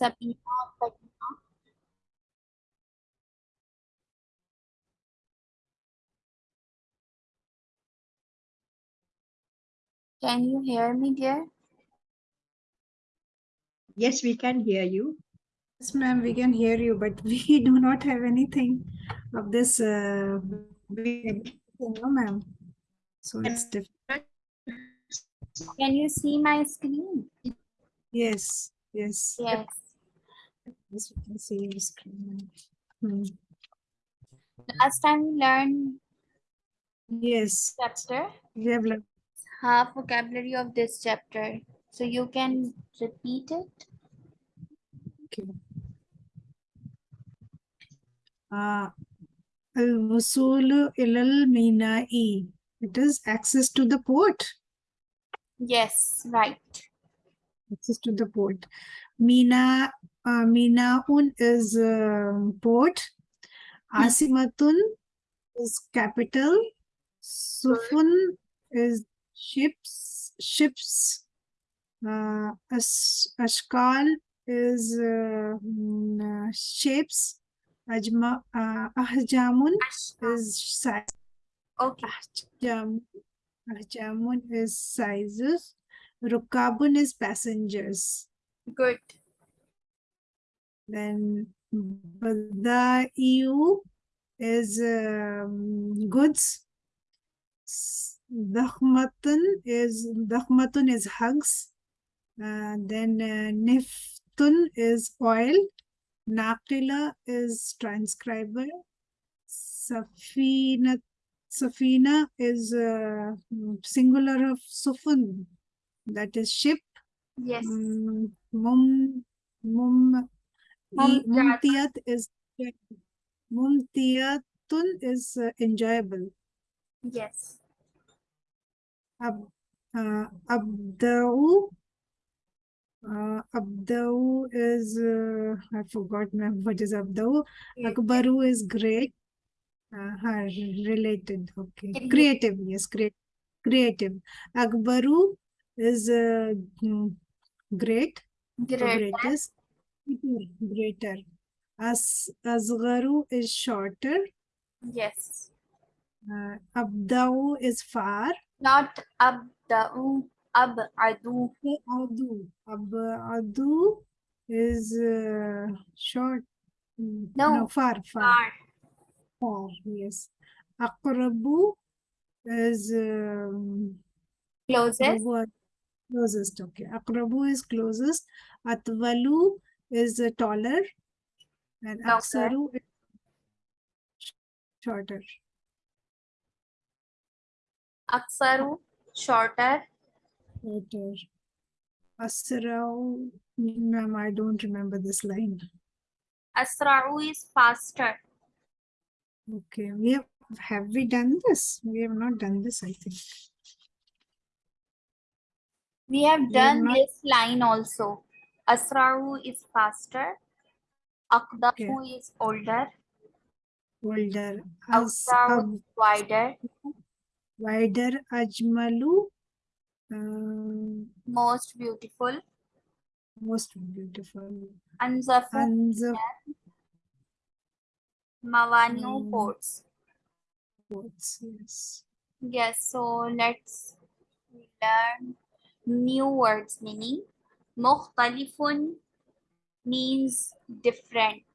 Sabina, Fatima. Can you hear me, dear? Yes, we can hear you. Yes, ma'am, we can hear you, but we do not have anything of this. Uh, no, ma'am. So it's different. Can you see my screen? Yes, yes. Yes as you can see your screen. Hmm. Last time we learned yes chapter. We have learned half vocabulary of this chapter, so you can repeat it. Okay. Uh, It is access to the port. Yes, right. Access to the port. Mina uh, Minaun is um, port. Asimatun is capital. Sufun is ships. Ships. Uh, As Ashkal is uh, mm, uh, shapes. Ajma, uh, Ahjamun is size. Okay. Ahjam, Ahjamun is sizes. Rukabun is passengers. Good. Then the EU is um, goods. Dakhmatun is Dakhmatun is hugs. Uh, then uh, Niftun is oil. Naqila is transcriber. Safina Safina is uh, singular of Sufun. That is ship. Yes. Mm, Mum, mum, mumtiyat is mumtiyatun is uh, enjoyable. Yes. Ab, uh, abda'u, uh, abda'u is uh, I forgot ma'am, what is abda'u. Akbaru is great. Uh, huh, related. Okay, Creative. Yes, great, creative. Akbaru is uh, great. Great. greatest greater. As asgharu is shorter. Yes. uh, abdau is far. Not abda'u, ab'adu. adu. Abadu is uh, short. Mm, No, far far. Far. far yes. Aqrabu is um, Closest. closest okay. Aqrabu is closest. Atwalu is uh, taller and Okay. aksaru is shorter Aksaru. Shorter. shorter asrau ma'am i don't remember this line Asra'u is faster. okay we have have we done this we have not done this i think We have We have done not- this line also. Asra'u is faster. Aqdamu is older. older as Awsa'u ab, is wider. wider ajmalu um, Most beautiful. most beautiful Anzafu Anzaf Mawani'u Mm. ports. quotes, yes Yes, so let's learn new words meaning. Mukhtalifun means different.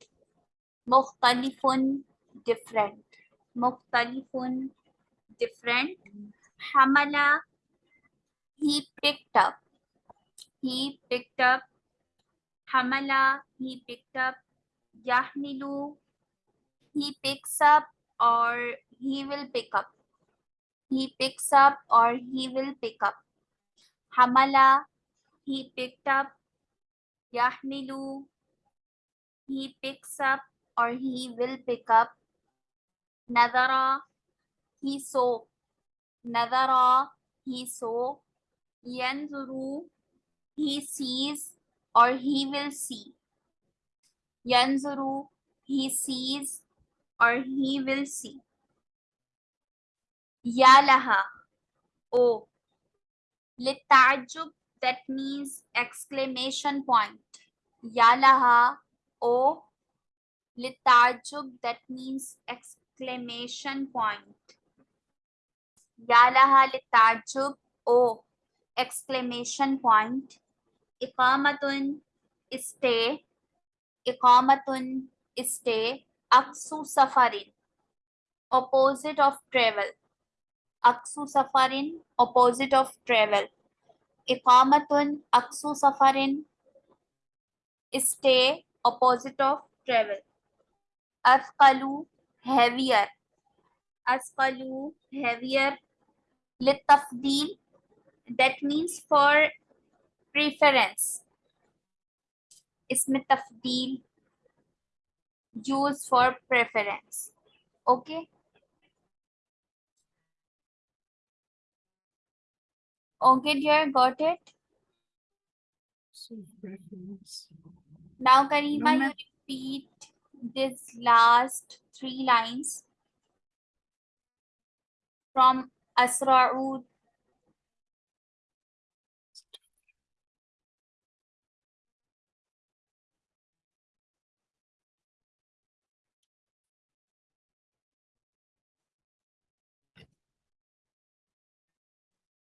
Mukhtalifun different. Mukhtalifun different. Hamala he picked up. He picked up. Hamala he picked up. Yahmilu he picks up or he will pick up. He picks up or he will pick up. Hamala, he picked up. Yahmilu, he picks up or he will pick up. Nadara, he saw. Nadara, he saw. Yanzuru, he sees or he will see. Yanzuru, he sees or he will see. Yalaha. Oh. Litajub, that means exclamation point. Yalaha O Litajub that means exclamation point. Yalaha Litajub O exclamation point. Iqamatun stay. Iqamatun stay. Aksu safarin opposite of travel. Aksu safarin opposite of travel. इकामतुन अक्सु सफरिन stay opposite of travel asqalu heavier asqalu heavier litafdil that means for preference इसमें तफदील use for preference okay Okay, dear, got it. Now, Karima, No, you repeat this last three lines from Asra'ud.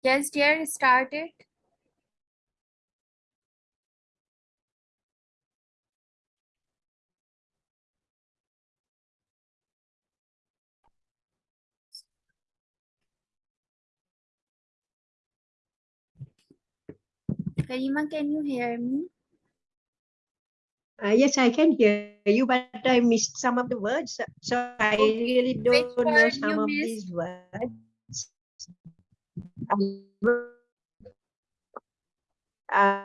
Yes, dear, start it. Karima, can you hear me? Uh, yes, I can hear you, but I missed some of the words. So I really don't know some of missed? these words. Uh,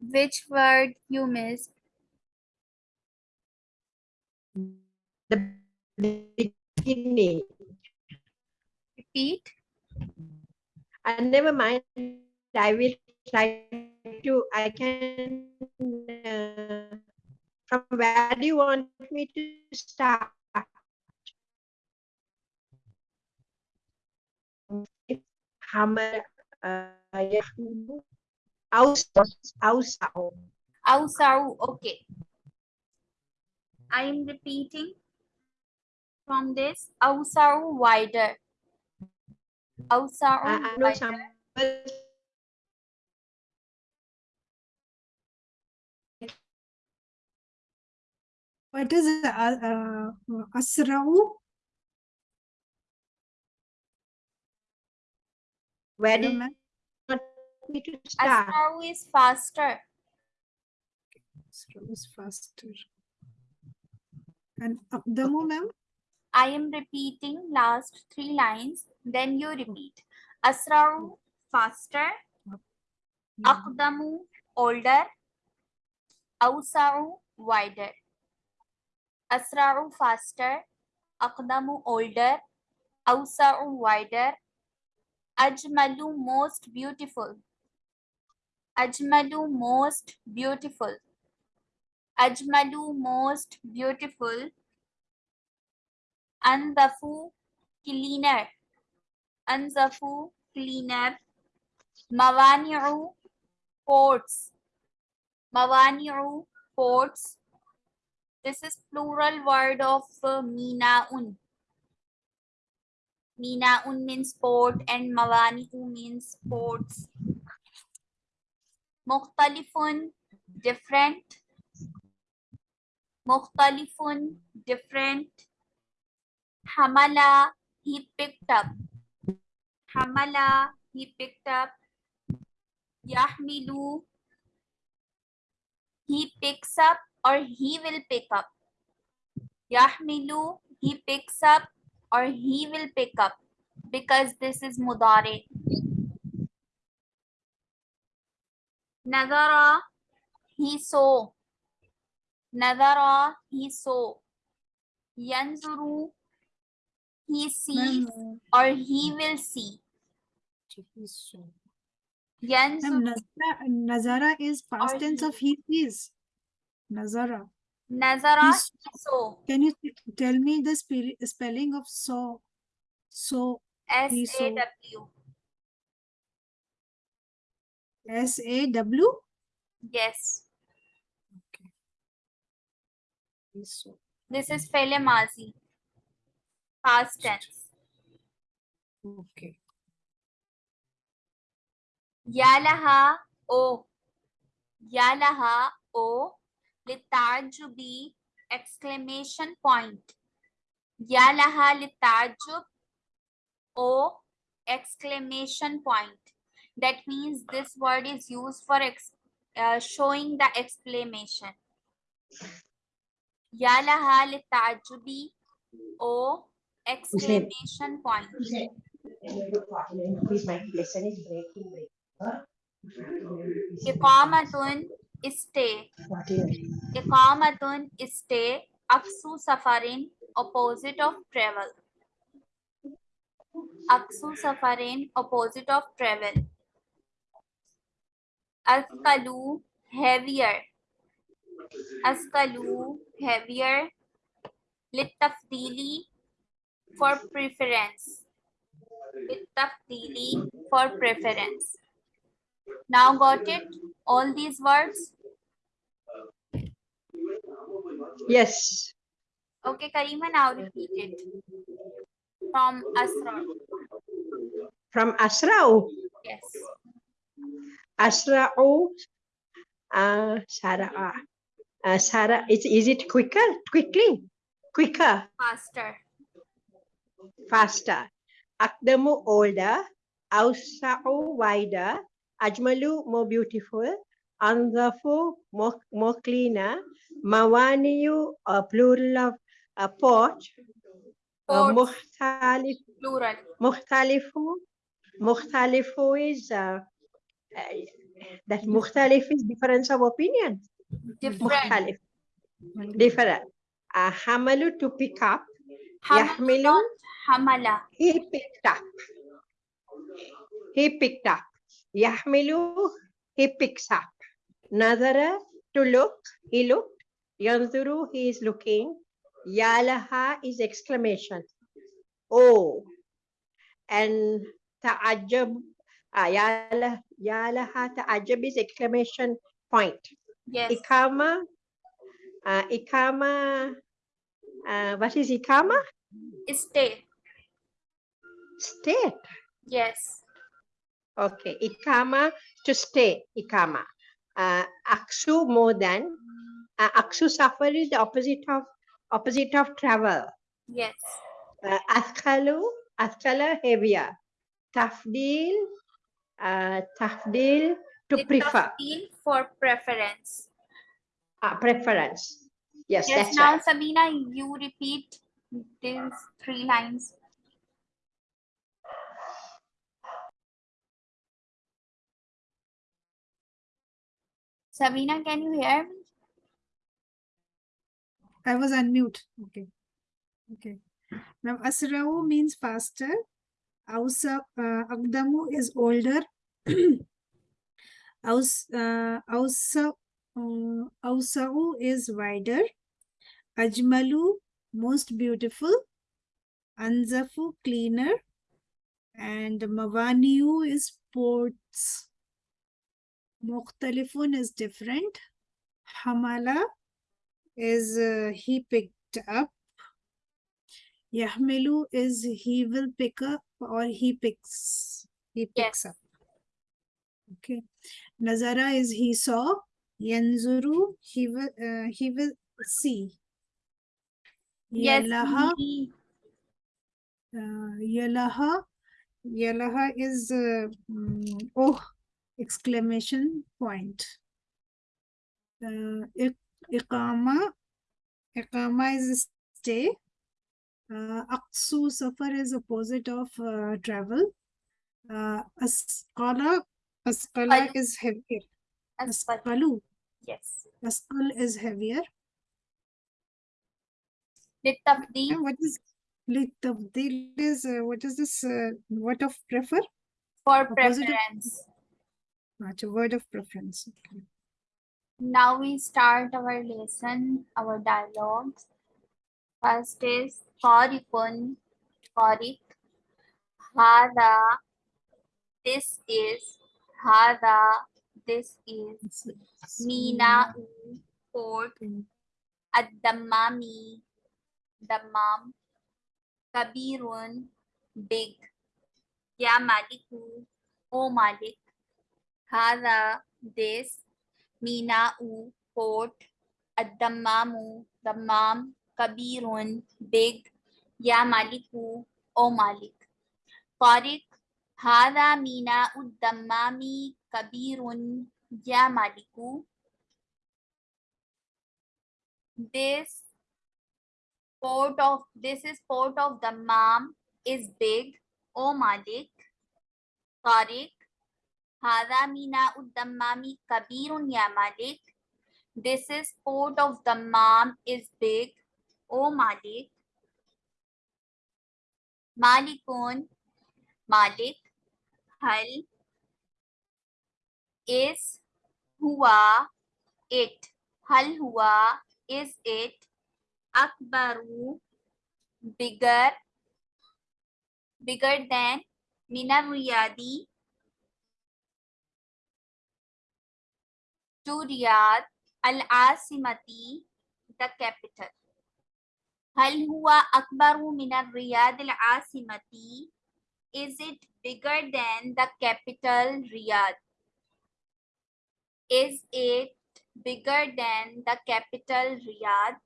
Which word you missed? the beginning. Repeat. And never mind. I will try to. I can. Uh, from where do you want me to start? hammer ah, Ausau. Ausau, okay. I am repeating from this. Ausau wider. Ausau ah, wider. What is uh, uh, Asrau? Where do you ma'am. want me to start? Asra'u is faster. Asra'u is faster. And uh, Aqdamu, ma'am? I am repeating last three lines. Then you repeat. Asra'u faster. Aqdamu older. Awsa'u wider. Asra'u faster. Aqdamu older. Awsa'u wider. Ajmalu most beautiful. Ajmalu most beautiful. Ajmalu most beautiful. Anzafu cleaner. Anzafu cleaner. Mawani'u ports. Mawani'u ports. This is plural word of uh, mina'un. Mina'un means port and mawani'u means ports. Mukhtalifun different. Mukhtalifun different. Hamala he picked up. Hamala he picked up. Yahmilu he picks up or he will pick up. Yahmilu he picks up or he will pick up because this is mudare. Nadara he saw. Nadara he saw. Yanzuru he sees or he will see. Yanzuru Nazara is past tense of he sees. Nazara. He saw. Can you tell me the spelling of so? So, S A saw. W. S A W? Yes. Okay. So, This is Fele Mazi. Past tense. okay. Yalaha O. Yalaha O. Litarjubi exclamation point. Yalaha litarjub O exclamation point. That means this word is used for uh, showing the exclamation. Yalaha litarjubi O exclamation point. Please, my lesson is breaking. Stay. Iqamatun stay. Aksu safarin opposite of travel. Aksu safarin opposite of travel. Askalu heavier. Askalu heavier. Littafdili for preference. Littafdili for preference. Now got it? All these words? Yes. Okay, Karima, now repeat it. From Asra. From Asra'u. Yes. Asra'u. Uh, Sara'a. Uh, Sara, it's, is it quicker? Quickly? Quicker? Faster. faster. Akdamu older, Ausa'u wider, Ajmalu more beautiful, Anzafu cleaner, Mawaniyu a plural of a pot, plural. Mukhtalifu, Mukhtalifu is uh, uh, that Mukhtalif is difference of opinion. Different. Different. Uh, Hamalu to pick up, Hamalu, Yahmilu Hamala. he picked up. He picked up. Yahmilu, he picks up. Nazara, to look, he looked. Yanzuru, he is looking. Yalaha is exclamation. Oh. And ta'ajab, ah, yala, yalaha ta'ajab is exclamation point. Yes. Ikama, uh, ikama, uh, what is ikama? Stay. State. Yes. Okay, ikama to stay, ikama. Uh, aksu more than. Uh, aksu suffer is the opposite of opposite of travel. Yes. Uh, askalu, askala heavier. Tafdil, uh, tafdil to prefer, Littafdil for preference. uh, preference. Yes, Yes, now right. Sabina, you repeat these three lines. Sabina, can you hear me? I was unmute. Okay. Okay. Now Asra'u means faster. Ausa, uh, Agdamu is older. Aus, uh, Ausa, uh, Ausa'u is wider. Ajmalu, most beautiful. Anzafu, cleaner. And Mawaniu is ports. Mukhtalifun is different. Hamala is uh, he picked up. Yahmilu is he will pick up or he picks. He picks Yes. up. Okay. Nazara is he saw. Yanzuru he will uh, he will see. Yes. Yalaha he- uh, Yalaha Yalaha is uh, mm, oh exclamation point. Uh, Iqama Iqama is stay. Uh, Aqsu safar is opposite of uh, travel. Uh, Asqala Qalu. is heavier. Asqalu Yes. Asqal is heavier. Littafdil And what is Litabdil is uh, what is this uh, what of prefer? for opposite of- preference. Acha, word of preference. Okay. Now we start our lesson, our dialogues. First is Qarikun, Qarik. Hada, this is, Hada, This is Mina Port Ad-Dammami Dammam Kabirun Big Ya Maliku O Malik this this, mina'u, port, Addamamu, the mom. kabirun, big, ya maliku, O Malik. Tariq, hara mina'u dammami kabirun ya maliku. This port of this is port of Dammam is big, O Malik. Tariq, Hada mina uddamami kabirun ya Malik. This is port of Dammam is big. O Malik. Malikun. Malik. Hal. Is. Hua. It. Hal hua. Is it. Akbaru. Bigger. Bigger than. Minar Riyadi to riyadh al asimati the capital هل هو أكبر من الرياض العاصمة is it bigger than the capital Riyadh is it bigger than the capital Riyadh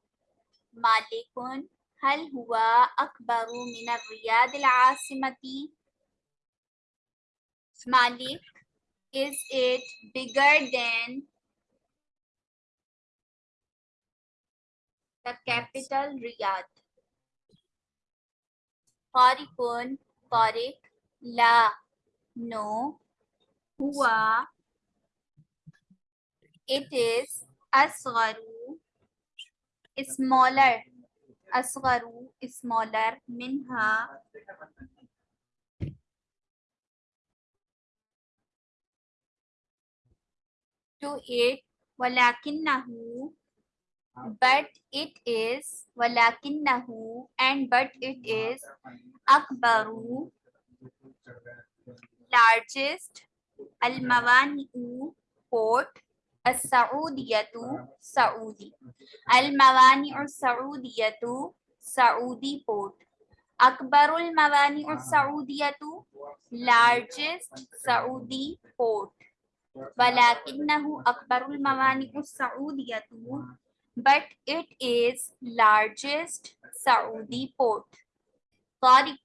مالك هل هو أكبر من الرياض العاصمة مالك is it bigger than the capital Riyadh. Horikon, Korik, La, No, Hua. It is Asgaru, smaller. Asgaru, smaller. Minha, to it, Walakin Nahu. but it is ولكنه and but it is أكبر largest الموانئ port السعودية سعودي الموانئ السعودية سعودي port أكبر الموانئ السعودية largest سعودي port ولكنه أكبر الموانئ السعودية but it is largest Saudi port طارق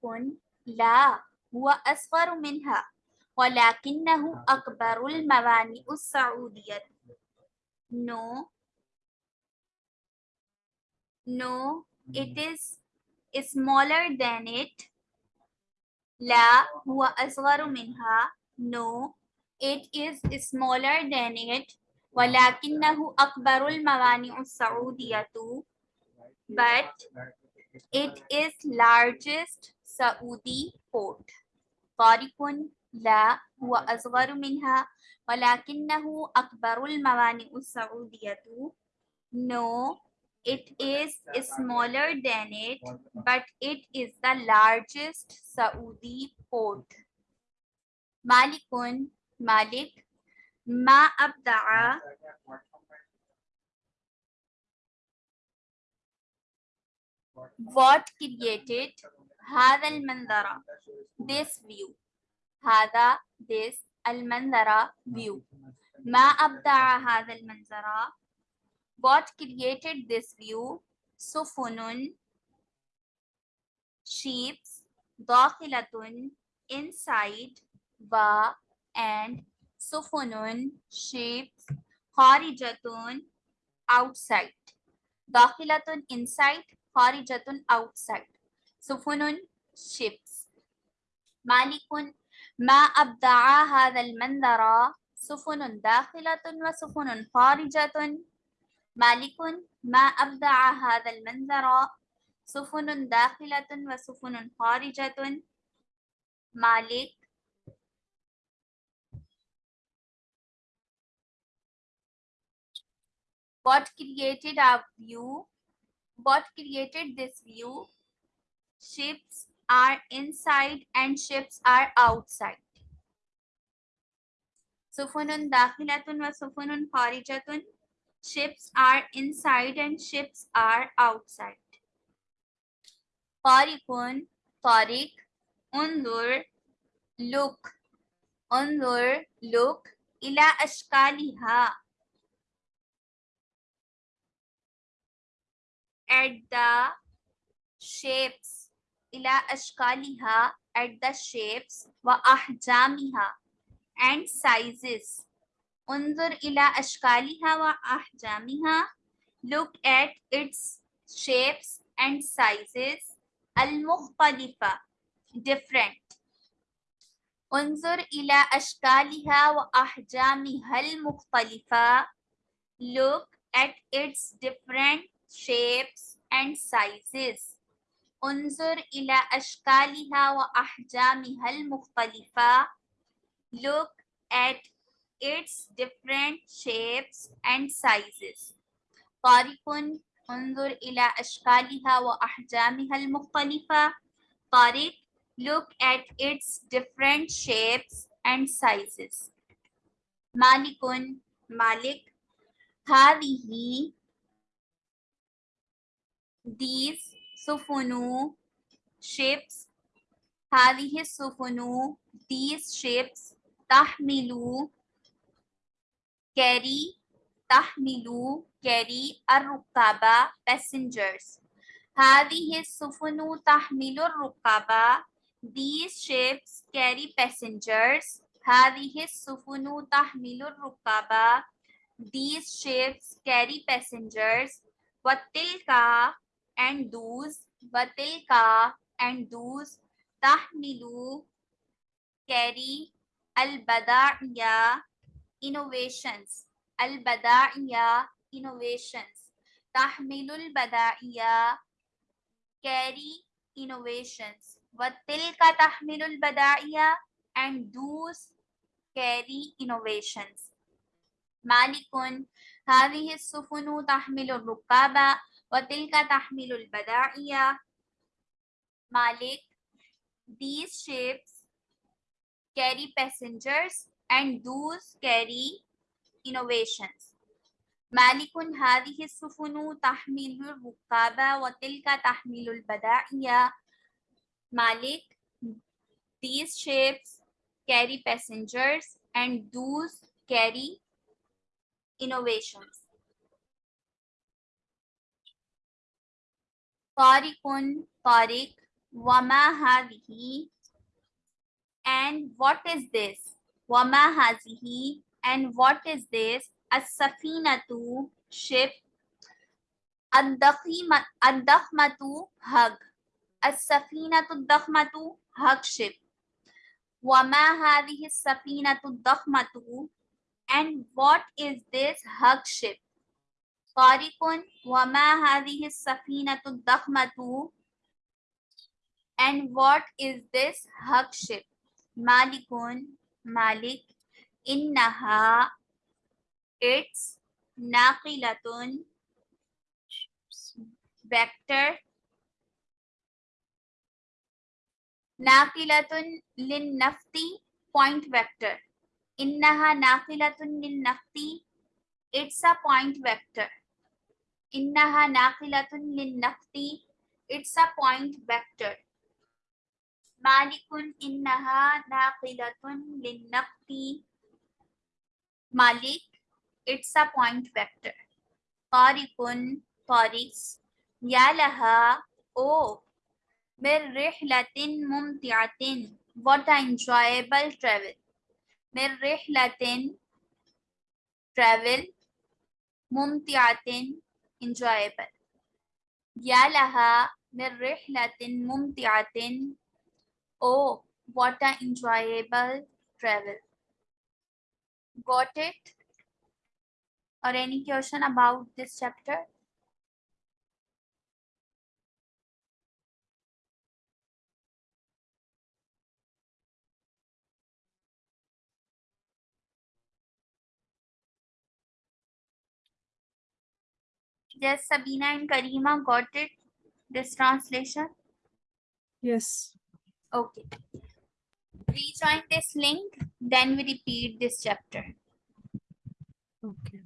لا هو أصغر منها ولكنه أكبر الموانئ السعودية No No it is smaller than it لا هو أصغر منها No it is smaller than it ولكنه أكبر الموانئ السعودية but it is largest Saudi port طارق لا هو أصغر منها ولكنه أكبر الموانئ السعودية No it is smaller than it but it is the largest Saudi port مالك مالك ما أبدع what created هذا المنظر this view هذا this المنظر view ما أبدع هذا المنظر what created this view سفن ships داخلة inside و and سفن ships خارجة outside. داخلة inside خارجة outside. سفن ships مالك ما أبدع هذا المنظر سفن داخلة وسفن خارجة مالك ما أبدع هذا المنظر سفن داخلة وسفن خارجة مالك what created our view what created this view ships are inside and ships are outside Sufunun dakhilatun wa sufunun kharijatun. Ships are inside and ships are outside. Tariqun, Tariq, undur, look, undur, look, ila ashkaliha. At the shapes, ila ashkaliha, at the shapes, wa ahjamiha, and sizes. انظر إلى أشكالها وأحجامها. Look at its shapes and sizes المختلفة different. انظر إلى أشكالها وأحجامها المختلفة. Look at its different shapes and sizes. انظر إلى أشكالها وأحجامها المختلفة. Look at its different shapes and sizes. طارق انظر إلى أشكالها وأحجامها المختلفة. طارق look at its different shapes and sizes. مالك مالك هذه these سفن ships هذه السفن these ships تحمل carry تحمل carry الركاب passengers هذه السفن تحمل الركاب these ships carry passengers هذه السفن تحمل الركاب these ships carry passengers وتلك and those watilka and those tahmilu carry al-bada'iya innovations al-bada'iya innovations tahmilul bada'iya carry innovations watilka tahmilul bada'iya and those carry innovations malikun hadhihi as-sufunu tahmilu rukaba وتلك تحمل البضائع مالك these ships carry passengers and those carry innovations. مالك هذه السفن تحمل الركاب وتلك تحمل البضائع. مالك these ships carry passengers and those carry innovations. Tarikun, Tarik, Wama Hazihi, and what is this? Wama Hazihi, and what is this? As-safinatu, ship. Ad-dakhmatu, hug. As-safinatu, dakhmatu, hug ship. Wama Hazihi, as-safinatu, dakhmatu, and what is this hug ship? Tariqun wama hadhihi as-safinatu dakhmatu and what is this hug ship? Malikun, Malik, Innaha, it's Naqilatun, vector, Naqilatun lin nafti, point vector. Innaha Naqilatun lin nafti, it's a point vector. innaha naqilatun linnaqti it's a point vector malikun innaha naqilatun linnaqti malik it's a point vector tariqun tariqs ya laha oh min rihlatin mumti'atin what an enjoyable travel min rihlatin travel mumti'atin enjoyable. Ya laha min rihlatin mumti'atin. Oh, what an enjoyable travel. Got it? Or any question about this chapter? Yes, Sabina and Karima got it? This translation? Yes. Okay. rejoin this link, then we repeat this chapter. Okay.